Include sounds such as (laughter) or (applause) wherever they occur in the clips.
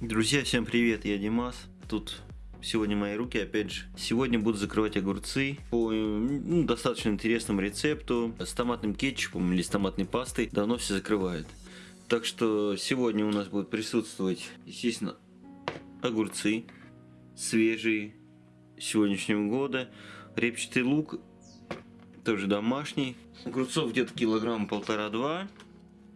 Друзья, всем привет, я Димас. Тут сегодня мои руки, опять же. Сегодня буду закрывать огурцы по ну, достаточно интересному рецепту. С томатным кетчупом или с томатной пастой давно все закрывают. Так что сегодня у нас будут присутствовать, естественно, огурцы свежие сегодняшнего года. Репчатый лук, тоже домашний. Огурцов где-то килограмм полтора-два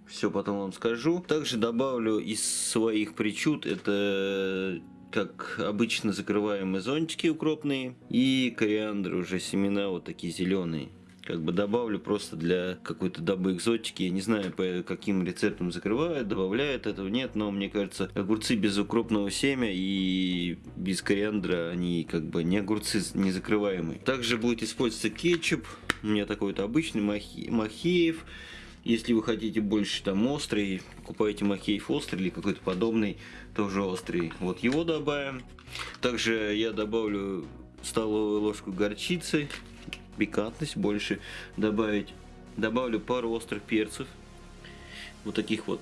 все потом вам скажу. Также добавлю из своих причуд, это как обычно закрываемые зонтики укропные и кориандр уже семена вот такие зеленые как бы добавлю просто для какой-то дабы экзотики. Я не знаю, по каким рецептам закрывают, добавляют этого, нет, но мне кажется, огурцы без укропного семя и без кориандра, они как бы не огурцы не закрываемые. Также будет использоваться кетчуп, у меня такой вот обычный махи, махеев. Если вы хотите больше там острый, покупайте махеев острый или какой-то подобный, тоже острый. Вот его добавим. Также я добавлю столовую ложку горчицы, пикантность больше добавить. Добавлю пару острых перцев, вот таких вот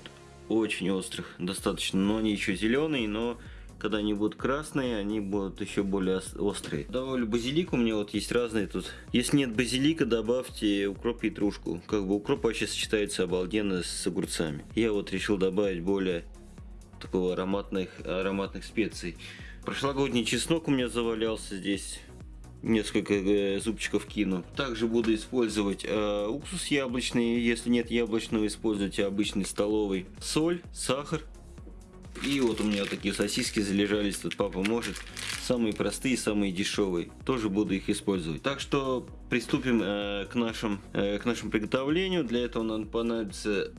очень острых достаточно, но они еще зеленые, но когда они будут красные, они будут еще более острые. Добавлю базилик, у меня вот есть разные тут. Если нет базилика, добавьте укроп и петрушку. Как бы укроп вообще сочетается обалденно с огурцами. Я вот решил добавить более такого ароматных, ароматных специй. Прошлогодний чеснок у меня завалялся здесь несколько э, зубчиков кину. Также буду использовать э, уксус яблочный, если нет яблочного, используйте обычный столовый. Соль, сахар, и вот у меня такие сосиски залежались, тут папа может. Самые простые, самые дешевые. Тоже буду их использовать. Так что приступим э, к, нашим, э, к нашему приготовлению. Для этого нам понадобится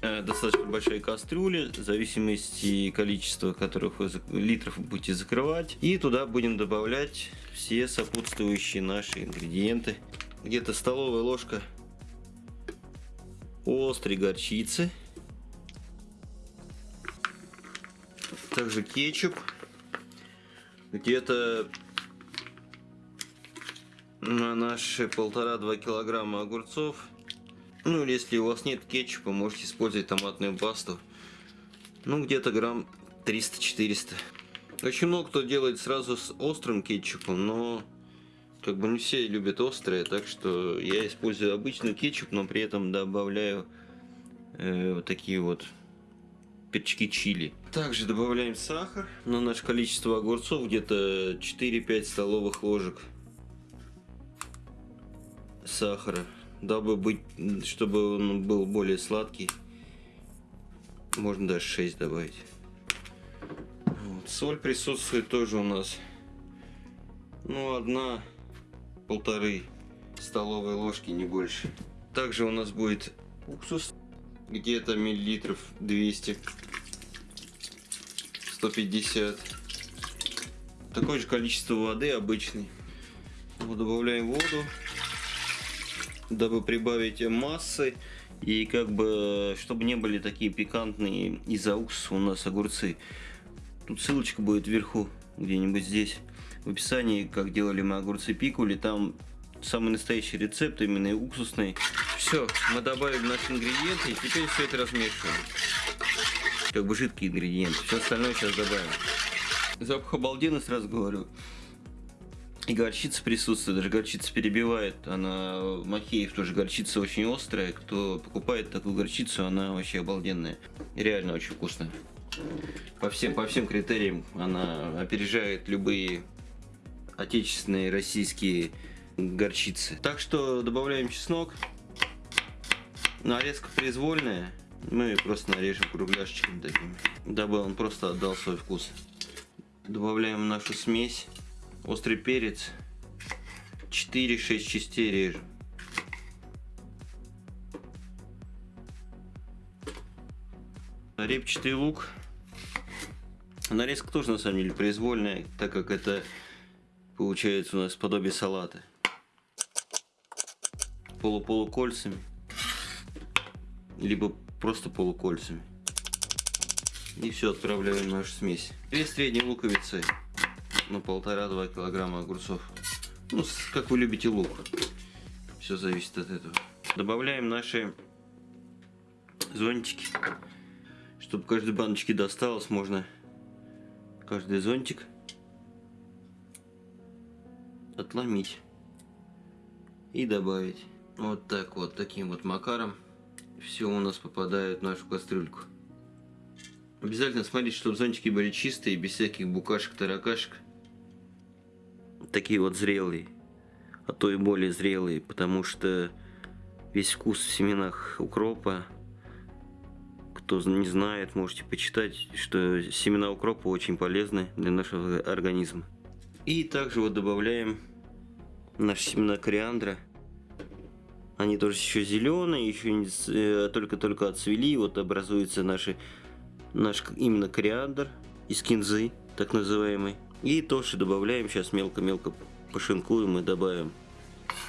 э, достаточно большая кастрюля, в зависимости количества которых вы, литров вы будете закрывать. И туда будем добавлять все сопутствующие наши ингредиенты. Где-то столовая ложка острой горчицы. Также кетчуп. Где-то на наши полтора-два килограмма огурцов. Ну или если у вас нет кетчупа, можете использовать томатную пасту. Ну где-то грамм 300-400. Очень много кто делает сразу с острым кетчупом, но как бы не все любят острое, так что я использую обычный кетчуп, но при этом добавляю э, вот такие вот перчики чили. Также добавляем сахар на наше количество огурцов, где-то 4-5 столовых ложек сахара, дабы быть, чтобы он был более сладкий. Можно даже 6 добавить. Вот. Соль присутствует тоже у нас. Ну, одна, полторы столовые ложки, не больше. Также у нас будет уксус где-то миллилитров 200 150 такое же количество воды обычный вот добавляем воду дабы прибавить массы. И как бы чтобы не были такие пикантные из-за уксуса у нас огурцы. Тут ссылочка будет вверху где-нибудь здесь. В описании как делали мы огурцы пикули. Там самый настоящий рецепт, именно уксусный. Все, мы добавили наши ингредиенты и теперь все это размешиваем. Как бы жидкий ингредиент. Все остальное сейчас добавим. Запах обалденный, сразу говорю. И горчица присутствует, даже горчица перебивает. Она, Махеев тоже горчица очень острая. Кто покупает такую горчицу, она вообще обалденная. реально очень вкусная. По всем, по всем критериям она опережает любые отечественные российские горчицы. Так что добавляем чеснок. Нарезка произвольная. Мы просто нарежем кругляшечками такими, дабы он просто отдал свой вкус. Добавляем нашу смесь. Острый перец. 4-6 частей режем. Репчатый лук. Нарезка тоже на самом деле произвольная, так как это получается у нас подобие салата полуполукольцами, либо просто полукольцами. И все, отправляем нашу смесь. Две средние луковицы на полтора-два килограмма огурцов. Ну, как вы любите лук. Все зависит от этого. Добавляем наши зонтики. Чтобы каждой баночке досталось, можно каждый зонтик отломить и добавить. Вот так вот, таким вот макаром все у нас попадает в нашу кастрюльку. Обязательно смотрите, чтобы зонтики были чистые, без всяких букашек, таракашек. Такие вот зрелые, а то и более зрелые, потому что весь вкус в семенах укропа. Кто не знает, можете почитать, что семена укропа очень полезны для нашего организма. И также вот добавляем наши семена кориандра. Они тоже еще зеленые, еще только-только отцвели. Вот образуется наши, наш именно кориандр из кинзы, так называемый. И тоже добавляем, сейчас мелко-мелко пошинкуем и добавим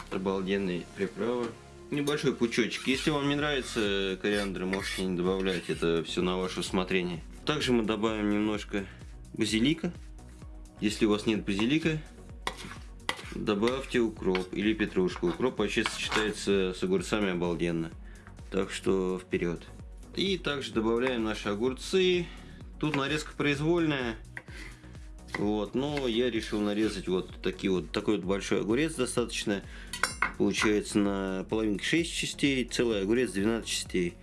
обалденные приправы. Небольшой пучочек. Если вам не нравится кориандр, можете не добавлять. Это все на ваше усмотрение. Также мы добавим немножко базилика. Если у вас нет базилика, добавьте укроп или петрушку. Укроп вообще сочетается с огурцами обалденно. Так что вперед. И также добавляем наши огурцы. Тут нарезка произвольная. Вот, но я решил нарезать вот такие вот такой вот большой огурец достаточно. Получается на половинке 6 частей, целый огурец 12 частей.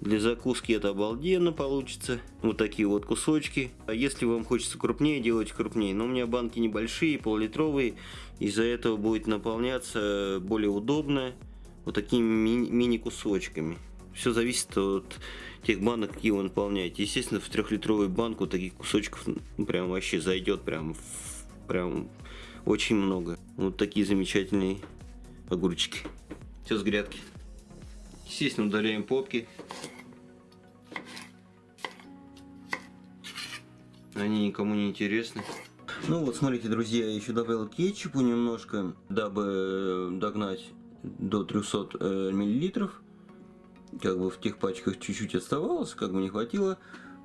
Для закуски это обалденно получится. Вот такие вот кусочки. А если вам хочется крупнее, делайте крупнее. Но у меня банки небольшие, пол-литровые. Из-за этого будет наполняться более удобно. Вот такими мини-кусочками. Все зависит от тех банок, какие вы наполняете. Естественно, в трехлитровую банку таких кусочков ну, прям вообще зайдет прям, прям очень много. Вот такие замечательные огурчики. Все с грядки. Естественно, удаляем попки. Они никому не интересны. Ну вот, смотрите, друзья, я еще добавил кетчупу немножко, дабы догнать до 300 э, миллилитров. Как бы в тех пачках чуть-чуть оставалось, как бы не хватило.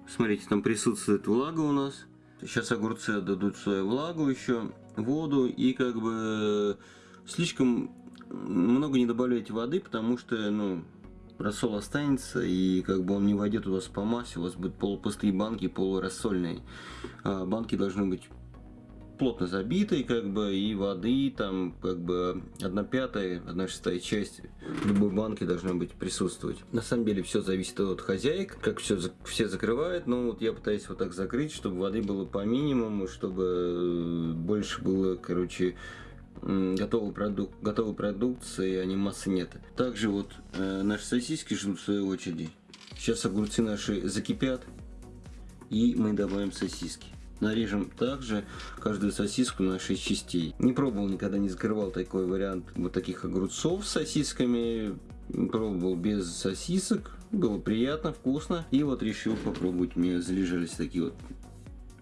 Смотрите, там присутствует влага у нас. Сейчас огурцы дадут свою влагу еще, воду и как бы слишком много не добавляйте воды, потому что, ну, рассол останется, и как бы он не войдет у вас по массе, у вас будут полупустые банки, полурассольные. А банки должны быть плотно забитые, как бы, и воды, там, как бы, одна пятая, одна шестая часть любой банки должна быть присутствовать. На самом деле все зависит от хозяек, как все, все закрывают, но вот я пытаюсь вот так закрыть, чтобы воды было по минимуму, чтобы больше было, короче, готовой, продук готовой продукции, а массы нет. Также вот э, наши сосиски ждут своей очереди. Сейчас огурцы наши закипят, и мы добавим сосиски. Нарежем также каждую сосиску на 6 частей. Не пробовал, никогда не закрывал такой вариант вот таких огурцов с сосисками. Пробовал без сосисок, было приятно, вкусно. И вот решил попробовать, мне залежались такие вот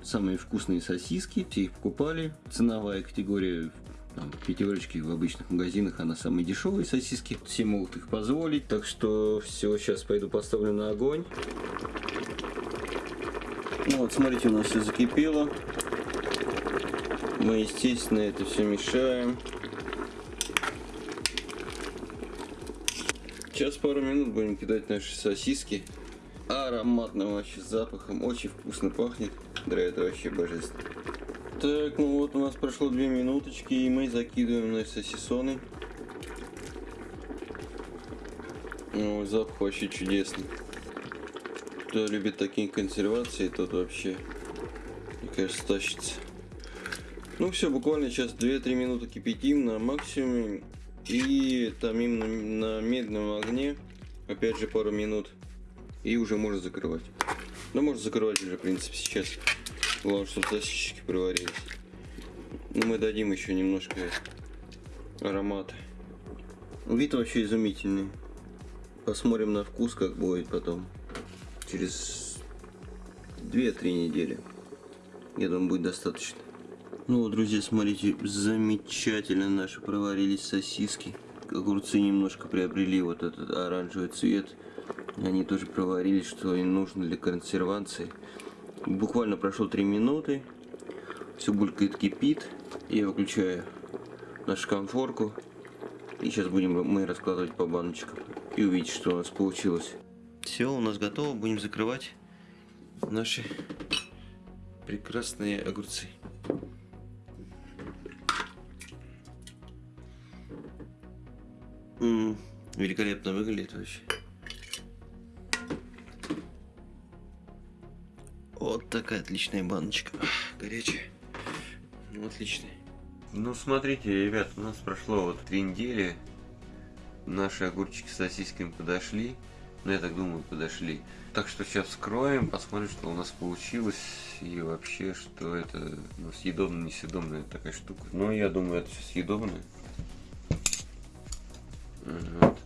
самые вкусные сосиски. Все их покупали. Ценовая категория там, в обычных магазинах, она самые дешевые сосиски. Все могут их позволить. Так что все, сейчас пойду поставлю на огонь. Ну вот, смотрите, у нас все закипело. Мы, естественно, это все мешаем. Сейчас пару минут будем кидать наши сосиски. Ароматным вообще запахом. Очень вкусно пахнет. Да, это вообще божественно. Так, ну вот у нас прошло две минуточки, и мы закидываем наши сосисоны. Ну, запах вообще чудесный. Кто любит такие консервации, тот вообще, мне кажется, тащится. Ну все, буквально сейчас 2-3 минуты кипятим на максимуме. И томим на, на медленном огне. Опять же пару минут. И уже можно закрывать. Ну можно закрывать уже, в принципе, сейчас. Главное, чтобы сосисочки проварились. Ну мы дадим еще немножко аромата. Вид вообще изумительный. Посмотрим на вкус, как будет потом через 2-3 недели. Я думаю, будет достаточно. Ну друзья, смотрите, замечательно наши проварились сосиски. Огурцы немножко приобрели вот этот оранжевый цвет. Они тоже проварились, что им нужно для консервации. Буквально прошло 3 минуты. Все булькает, кипит. Я выключаю нашу конфорку. И сейчас будем мы раскладывать по баночкам. И увидеть, что у нас получилось. Все, у нас готово. Будем закрывать наши прекрасные огурцы. М -м, великолепно выглядит вообще. Такая отличная баночка. Горячая. Ну, отличная. Ну, смотрите, ребят, у нас прошло вот три недели. Наши огурчики с сосисками подошли. Ну, я так думаю, подошли. Так что сейчас вскроем, посмотрим, что у нас получилось. И вообще, что это ну, съедобная, несъедобная такая штука. Но я думаю, это все съедобное. Вот.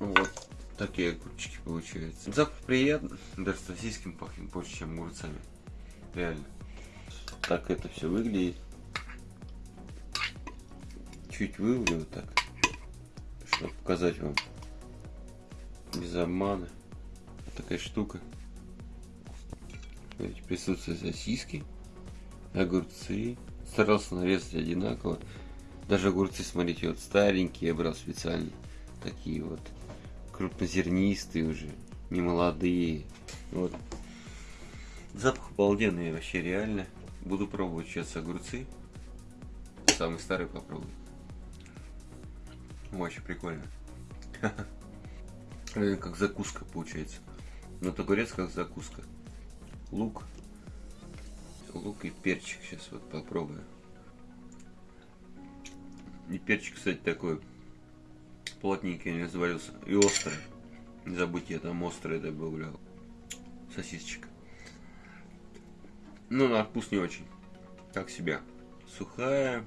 вот такие огурчики получаются. Запах приятный. Даже сосисками пахнет больше, чем огурцами. Реально. Так это все выглядит. Чуть вывалю вот так. Чтобы показать вам без обмана. Вот такая штука. Смотрите, присутствуют сосиски, огурцы. Старался нарезать одинаково. Даже огурцы, смотрите, вот старенькие я брал специально. Такие вот крупнозернистые уже, не молодые. Вот. Запах обалденный вообще реально. Буду пробовать сейчас огурцы. Самый старый попробую. Очень прикольно. (laughs) Как закуска получается. Но огурец как закуска. Лук. Лук и перчик. Сейчас вот попробую. И перчик, кстати, такой плотненький не развалился. И острый. Не забудьте, я там острый добавлял. Сосисочка. Ну, на вкус не очень. Как себя. Сухая.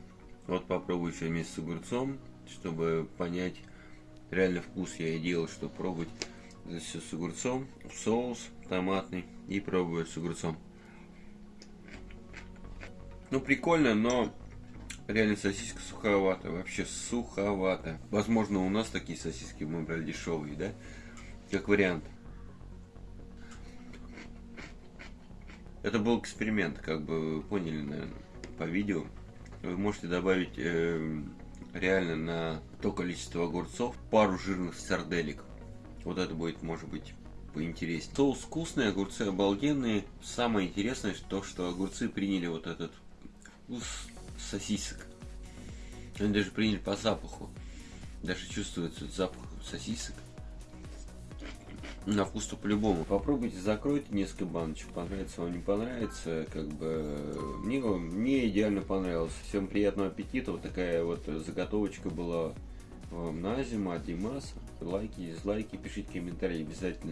Вот попробую еще вместе с огурцом, чтобы понять, реально вкус я и делал, что пробовать здесь все с огурцом, соус томатный и пробую с огурцом. Ну, прикольно, но реально сосиска суховата, вообще суховата. Возможно, у нас такие сосиски мы брали дешевые, да? Как вариант. Это был эксперимент, как бы вы поняли, наверное, по видео. Вы можете добавить э, реально на то количество огурцов пару жирных сарделек. Вот это будет, может быть, поинтереснее. Соус вкусный, огурцы обалденные. Самое интересное, то, что огурцы приняли вот этот вкус сосисок. Они даже приняли по запаху. Даже чувствуется запах сосисок. На вкус-то по-любому. Попробуйте, закройте несколько баночек. Понравится вам, не понравится. Как бы мне, мне идеально понравилось. Всем приятного аппетита. Вот такая вот заготовочка была вам на зиму от Димаса. Лайки, дизлайки, пишите комментарии обязательно.